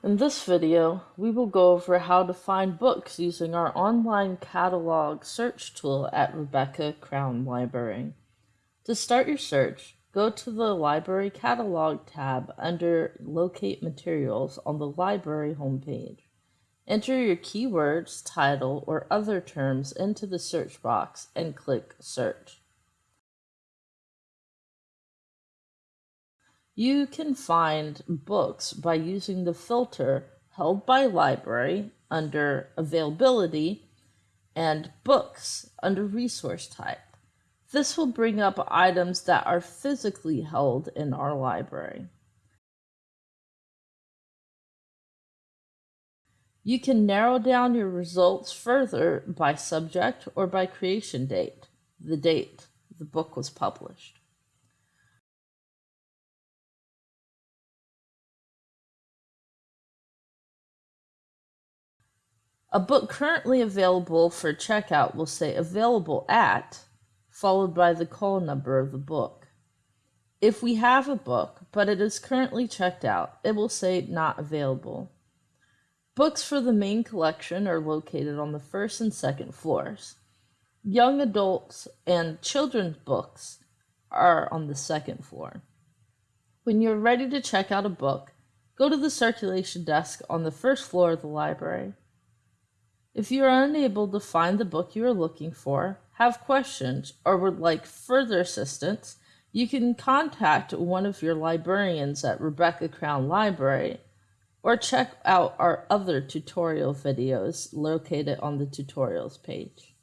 In this video, we will go over how to find books using our online catalog search tool at Rebecca Crown Library. To start your search, go to the Library Catalog tab under Locate Materials on the library homepage. Enter your keywords, title, or other terms into the search box and click Search. You can find books by using the filter held by library under availability and books under resource type. This will bring up items that are physically held in our library. You can narrow down your results further by subject or by creation date, the date the book was published. A book currently available for checkout will say available at, followed by the call number of the book. If we have a book, but it is currently checked out, it will say not available. Books for the main collection are located on the first and second floors. Young adults and children's books are on the second floor. When you're ready to check out a book, go to the circulation desk on the first floor of the library. If you are unable to find the book you are looking for, have questions, or would like further assistance, you can contact one of your librarians at Rebecca Crown Library or check out our other tutorial videos located on the tutorials page.